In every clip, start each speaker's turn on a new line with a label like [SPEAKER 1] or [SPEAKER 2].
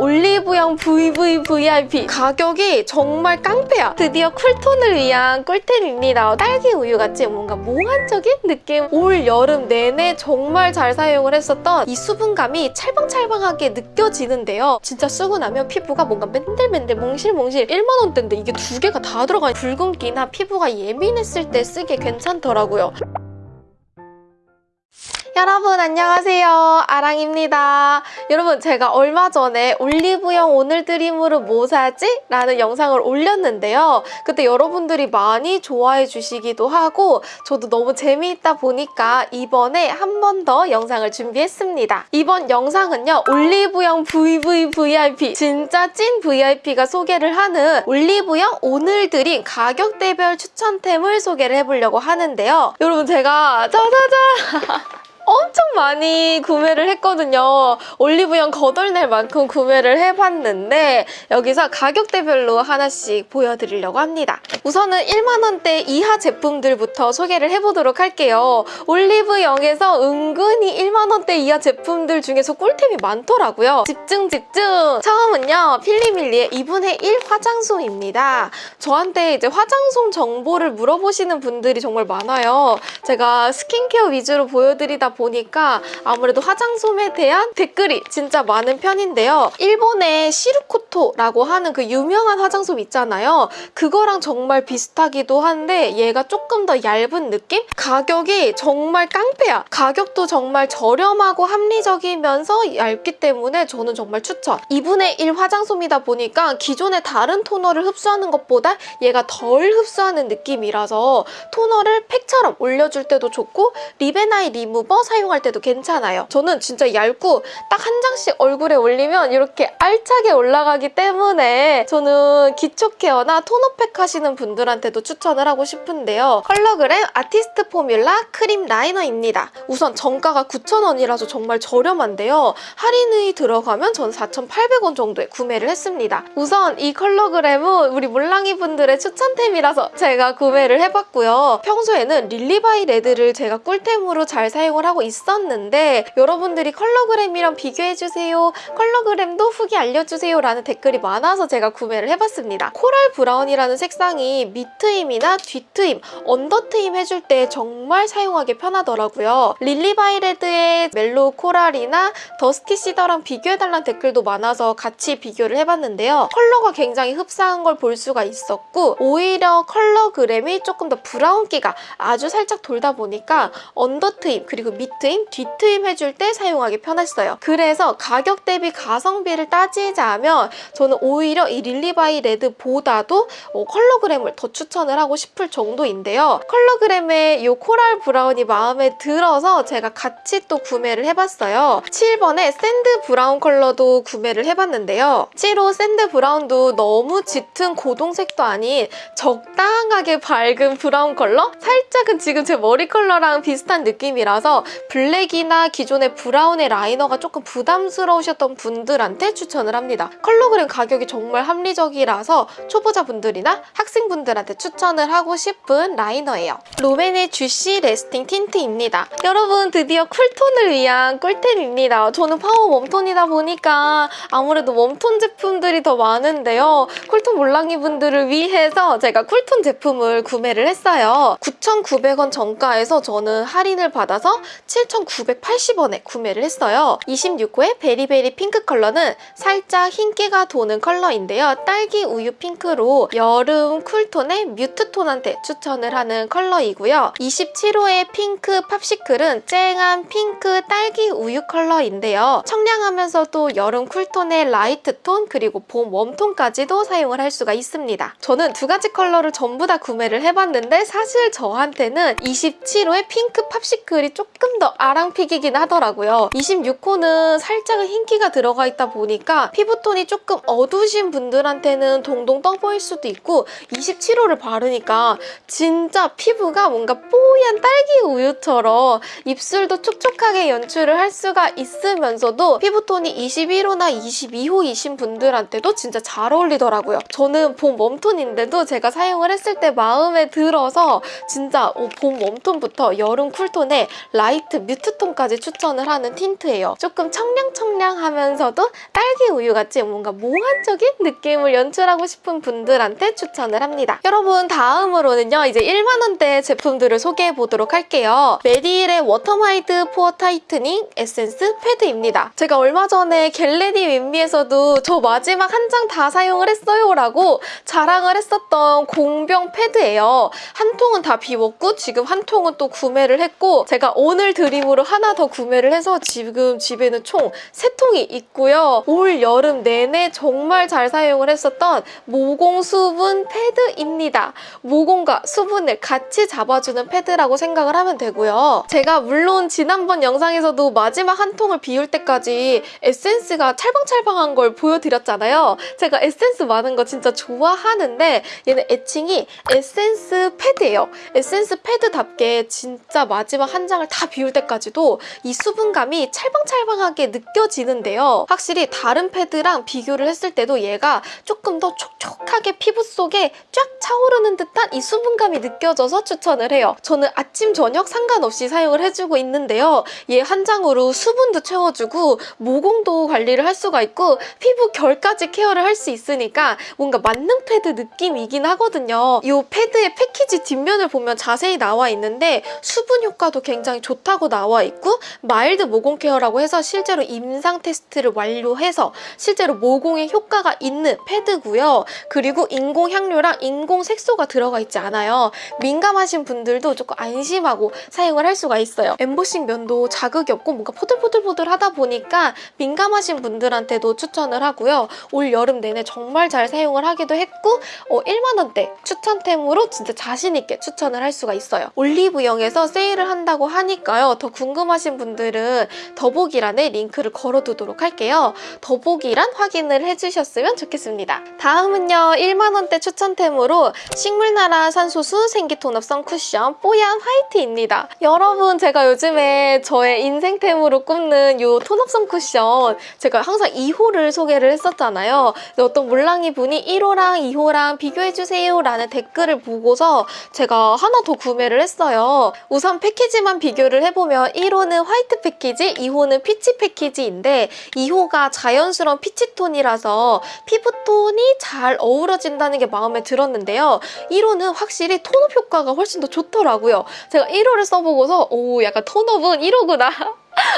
[SPEAKER 1] 올리브영 VVVIP 가격이 정말 깡패야. 드디어 쿨톤을 위한 꿀템입니다. 딸기 우유같이 뭔가 몽환적인 느낌. 올 여름 내내 정말 잘 사용을 했었던 이 수분감이 찰방찰방하게 느껴지는데요. 진짜 쓰고 나면 피부가 뭔가 맨들맨들 몽실몽실. 1만원대인데 이게 두 개가 다 들어가 붉은기나 피부가 예민했을 때 쓰기에 괜찮더라고요 여러분 안녕하세요. 아랑입니다. 여러분 제가 얼마 전에 올리브영 오늘 드림으로 뭐 사지? 라는 영상을 올렸는데요. 그때 여러분들이 많이 좋아해 주시기도 하고 저도 너무 재미있다 보니까 이번에 한 번 더 영상을 준비했습니다. 이번 영상은요 올리브영 VVVIP 진짜 찐 VIP가 소개를 하는 올리브영 오늘 드림 가격대별 추천템을 소개를 해보려고 하는데요. 여러분 제가 짜자잔 엄청 많이 구매를 했거든요. 올리브영 거덜낼 만큼 구매를 해봤는데 여기서 가격대별로 하나씩 보여드리려고 합니다. 우선은 1만원대 이하 제품들부터 소개를 해보도록 할게요. 올리브영에서 은근히 1만원대 이하 제품들 중에서 꿀템이 많더라고요. 집중 집중! 처음은요. 필리밀리의 2분의 1 화장솜입니다. 저한테 이제 화장솜 정보를 물어보시는 분들이 정말 많아요. 제가 스킨케어 위주로 보여드리다 보니까 아무래도 화장솜에 대한 댓글이 진짜 많은 편인데요. 일본의 시루코토라고 하는 그 유명한 화장솜 있잖아요. 그거랑 정말 비슷하기도 한데 얘가 조금 더 얇은 느낌? 가격이 정말 깡패야. 가격도 정말 저렴하고 합리적이면서 얇기 때문에 저는 정말 추천. 2분의 1 화장솜이다 보니까 기존의 다른 토너를 흡수하는 것보다 얘가 덜 흡수하는 느낌이라서 토너를 팩처럼 올려줄 때도 좋고 리베나이 리무버 사용할 때도 괜찮아요. 저는 진짜 얇고 딱 한 장씩 얼굴에 올리면 이렇게 알차게 올라가기 때문에 저는 기초 care나 토너팩 하시는 분들한테도 추천을 하고 싶은데요. 컬러그램 artist formula cream liner입니다. 우선 정가가 9,000원이라서 정말 저렴한데요. 할인이 들어가면 전 4,800원 정도에 구매를 했습니다. 우선 이 컬러그램은 우리 몰랑이 분들의 추천템이라서 제가 구매를 해봤고요. 평소에는 릴리바이레드를 제가 꿀템으로 잘 사용을 하고 있었는데 여러분들이 컬러그램이랑 비교해주세요. 컬러그램도 후기 알려주세요 라는 댓글이 많아서 제가 구매를 해봤습니다. coral brown이라는 색상이 밑트임이나 뒤트임, under트임 해줄 때 정말 사용하기 편하더라고요. 릴리바이레드의 mellow coral이나 dusty cedar랑 비교해달라는 댓글도 많아서 같이 비교를 해봤는데요. 컬러가 굉장히 흡사한 걸 볼 수가 있었고 오히려 컬러그램이 조금 더 브라운기가 아주 살짝 돌다 보니까 under트임 그리고 밑 트임, 뒤트임 해줄 때 사용하기 편했어요. 그래서 가격 대비 가성비를 따지자면 저는 오히려 이 릴리바이레드보다도 어, 컬러그램을 더 추천을 하고 싶을 정도인데요. 컬러그램의 이 coral brown이 마음에 들어서 제가 같이 또 구매를 해봤어요. 7번의 sand brown 컬러도 구매를 해봤는데요. 7호 sand brown도 너무 짙은 고동색도 아닌 적당하게 밝은 브라운 컬러? 살짝은 지금 제 머리 컬러랑 비슷한 느낌이라서 블랙이나 기존의 브라운의 liner가 조금 부담스러우셨던 분들한테 추천을 합니다. 컬러그램 가격이 정말 합리적이라서 초보자분들이나 학생분들한테 추천을 하고 싶은 liner예요. 롬앤의 juicy lasting tint입니다. 여러분 드디어 cool톤을 위한 꿀템입니다. 저는 파워 warm톤이다 보니까 아무래도 warm tone 제품들이 더 많은데요. cool tone 몰랑이 분들을 위해서 제가 cool tone 제품을 구매를 했어요. 9,900원 정가에서 저는 할인을 받아서 7,980원에 구매를 했어요. 26호의 berry berry pink 컬러는 살짝 흰기가 도는 컬러인데요. 딸기 우유 핑크로 여름 쿨톤의 뮤트톤한테 추천을 하는 컬러이고요. 27호의 pink popsicle은 쨍한 핑크 딸기 우유 컬러인데요. 청량하면서도 여름 cool tone의 light tone 그리고 봄 warm tone까지도 사용을 할 수가 있습니다. 저는 두 가지 컬러를 전부 다 구매를 해봤는데 사실 저한테는 27호의 pink popsicle이 조금 더 아랑픽이긴 하더라고요. 26호는 살짝은 흰기가 들어가 있다 보니까 피부톤이 조금 어두우신 분들한테는 동동 떠 보일 수도 있고 27호를 바르니까 진짜 피부가 뭔가 뽀얀 딸기 우유처럼 입술도 촉촉하게 연출을 할 수가 있으면서도 피부톤이 21호나 22호이신 분들한테도 진짜 잘 어울리더라고요. 저는 봄 웜톤인데도 제가 사용을 했을 때 마음에 들어서 진짜 봄 warm tone부터 여름 쿨톤에 라이트 화이트 뮤트톤까지 추천을 하는 틴트예요. 조금 청량청량하면서도 딸기 우유같이 뭔가 몽환적인 느낌을 연출하고 싶은 분들한테 추천을 합니다. 여러분 다음으로는요. 이제 1만 원대 제품들을 소개해 보도록 할게요. 메디힐의 워터마이드 pore tightening 에센스 패드입니다. 제가 얼마 전에 get ready with me에서도 저 마지막 한 장 다 사용을 했어요 라고 자랑을 했었던 공병 패드예요. 한 통은 다 비웠고 지금 한 통은 또 구매를 했고 제가 오늘 드림으로 하나 더 구매를 해서 지금 집에는 총 세 통이 있고요. 올 여름 내내 정말 잘 사용을 했었던 모공 수분 패드입니다. 모공과 수분을 같이 잡아주는 패드라고 생각을 하면 되고요. 제가 물론 지난번 영상에서도 마지막 한 통을 비울 때까지 에센스가 찰방찰방한 걸 보여드렸잖아요. 제가 에센스 많은 거 진짜 좋아하는데 얘는 애칭이 에센스 패드예요. 에센스 패드답게 진짜 마지막 한 장을 다 비울 때까지도 이 수분감이 찰방찰방하게 느껴지는데요. 확실히 다른 패드랑 비교를 했을 때도 얘가 조금 더 촉촉하게 피부 속에 쫙 차오르는 듯한 이 수분감이 느껴져서 추천을 해요. 저는 아침, 저녁 상관없이 사용을 해주고 있는데요. 얘 한 장으로 수분도 채워주고 모공도 관리를 할 수가 있고 피부 결까지 케어를 할 수 있으니까 뭔가 만능 패드 느낌이긴 하거든요. 이 패드의 패키지 뒷면을 보면 자세히 나와 있는데 수분 효과도 굉장히 좋다고 나와 있고 마일드 모공 케어라고 해서 실제로 임상 테스트를 완료해서 실제로 모공에 효과가 있는 패드고요. 그리고 인공 향료랑 인공 색소가 들어가 있지 않아요. 민감하신 분들도 조금 안심하고 사용을 할 수가 있어요. 엠보싱 면도 자극이 없고 뭔가 포들포들포들하다 보니까 민감하신 분들한테도 추천을 하고요. 올 여름 내내 정말 잘 사용을 하기도 했고 어, 1만 원대 추천템으로 진짜 자신 있게 추천을 할 수가 있어요. 올리브영에서 세일을 한다고 하니까 요. 더 궁금하신 분들은 더보기란에 링크를 걸어두도록 할게요. 더보기란 확인을 해주셨으면 좋겠습니다. 다음은요. 1만 원대 추천템으로 식물나라 산소수 생기톤업 선쿠션 뽀얀 화이트입니다. 여러분 제가 요즘에 저의 인생템으로 꼽는 이 톤업 선쿠션 제가 항상 2호를 소개를 했었잖아요. 어떤 몰랑이 분이 1호랑 2호랑 비교해주세요 라는 댓글을 보고서 제가 하나 더 구매를 했어요. 우선 패키지만 비교를 해보면 1호는 화이트 패키지, 2호는 peach 패키지인데 2호가 자연스러운 peach tone이라서 피부톤이 잘 어우러진다는 게 마음에 들었는데요. 1호는 확실히 tone up 효과가 훨씬 더 좋더라고요. 제가 1호를 써보고서 오 약간 tone up은 1호구나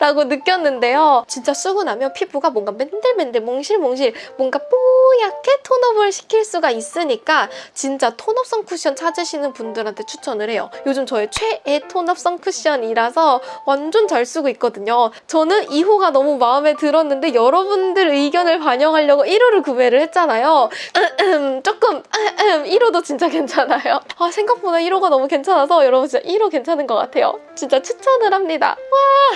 [SPEAKER 1] 라고 느꼈는데요. 진짜 쓰고 나면 피부가 뭔가 맨들맨들 몽실몽실 뭔가 뽀얗게 tone up을 시킬 수가 있으니까 진짜 tone up성 쿠션 찾으시는 분들한테 추천을 해요. 요즘 저의 최애 tone up성 쿠션이라서 완전 잘 쓰고 있거든요. 저는 2호가 너무 마음에 들었는데 여러분들 의견을 반영하려고 1호를 구매를 했잖아요. 조금 1호도 진짜 괜찮아요. 아, 생각보다 1호가 너무 괜찮아서 여러분 진짜 1호 괜찮은 것 같아요. 진짜 추천을 합니다.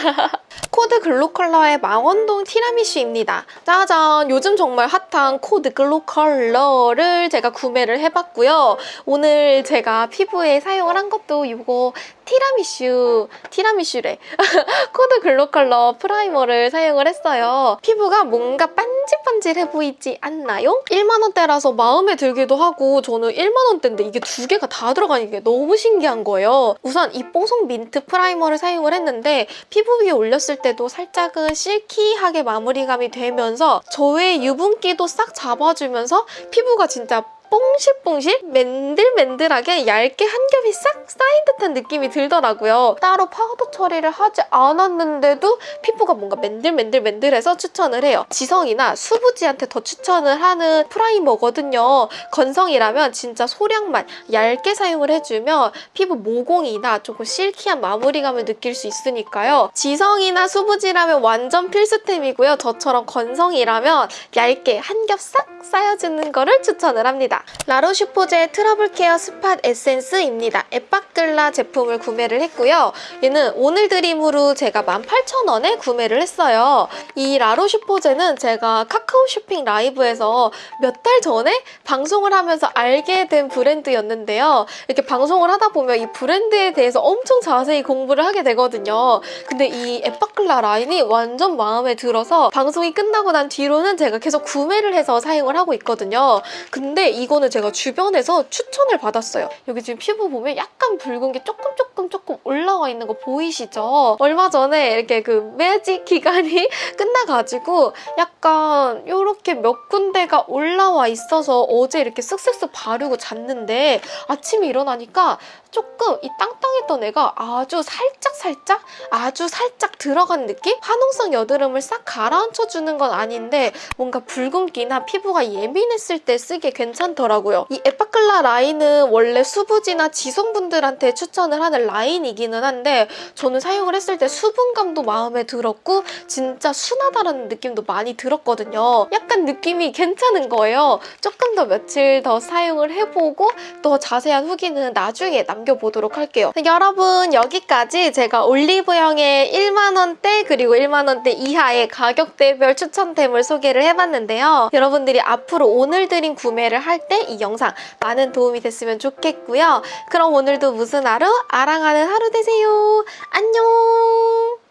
[SPEAKER 1] 와! 코드 글로 컬러의 망원동 티라미슈입니다. 짜잔! 요즘 정말 핫한 코드 글로 컬러를 제가 구매를 해봤고요. 오늘 제가 피부에 사용을 한 것도 이거 티라미슈, 티라미슈래. 코드 글로 컬러 primer를 사용을 했어요. 피부가 뭔가 반질반질해 보이지 않나요? 1만원대라서 마음에 들기도 하고 저는 1만원대인데 이게 두 개가 다 들어가는 게 너무 신기한 거예요. 우선 이 뽀송 민트 primer를 사용을 했는데 피부 위에 올렸을 때도 살짝은 silky하게 마무리감이 되면서 저의 유분기도 싹 잡아주면서 피부가 진짜 뽕실뽕실 맨들맨들하게 얇게 한 겹이 싹 쌓인 듯한 느낌이 들더라고요. 따로 파우더 처리를 하지 않았는데도 피부가 뭔가 맨들맨들맨들해서 추천을 해요. 지성이나 수부지한테 더 추천을 하는 primer거든요. 건성이라면 진짜 소량만 얇게 사용을 해주면 피부 모공이나 조금 silky한 마무리감을 느낄 수 있으니까요. 지성이나 수부지라면 완전 필수템이고요. 저처럼 건성이라면 얇게 한 겹 싹 쌓여주는 거를 추천을 합니다. 라로슈포제 트러블 케어 스팟 에센스입니다. 에빠클라 제품을 구매를 했고요. 얘는 오늘 드림으로 제가 18,000원에 구매를 했어요. 이 라로슈포제는 제가 카카오 쇼핑 라이브에서 몇 달 전에 방송을 하면서 알게 된 브랜드였는데요. 이렇게 방송을 하다 보면 이 브랜드에 대해서 엄청 자세히 공부를 하게 되거든요. 근데 이 에빠클라 라인이 완전 마음에 들어서 방송이 끝나고 난 뒤로는 제가 계속 구매를 해서 사용을 하고 있거든요. 근데 이 거는 제가 주변에서 추천을 받았어요. 여기 지금 피부 보면 약간 붉은 게 조금 조금 조금 올라와 있는 거 보이시죠? 얼마 전에 이렇게 그 매직 기간이 끝나가지고 약간 이렇게 몇 군데가 올라와 있어서 어제 이렇게 쓱쓱쓱 바르고 잤는데 아침에 일어나니까 조금 이 땅땅했던 애가 아주 살짝 살짝 아주 살짝 들어간 느낌? 화농성 여드름을 싹 가라앉혀주는 건 아닌데 뭔가 붉은기나 피부가 예민했을 때 쓰기에 괜찮더라고요. 이 에파클라 라인은 원래 수부지나 지성분들한테 추천을 하는 라인이기는 한데 저는 사용을 했을 때 수분감도 마음에 들었고 진짜 순하다라는 느낌도 많이 들었거든요. 약간 느낌이 괜찮은 거예요. 조금 더 며칠 더 사용을 해보고 또 자세한 후기는 나중에 남겨보도록 할게요. 여러분 여기까지 제가 올리브영의 1만원대 그리고 1만원대 이하의 가격대별 추천템을 소개를 해봤는데요. 여러분들이 앞으로 오늘 드린 구매를 할때 이 영상 많은 도움이 됐으면 좋겠고요. 그럼 오늘도 무슨 하루? 아랑하는 하루 되세요. 안녕!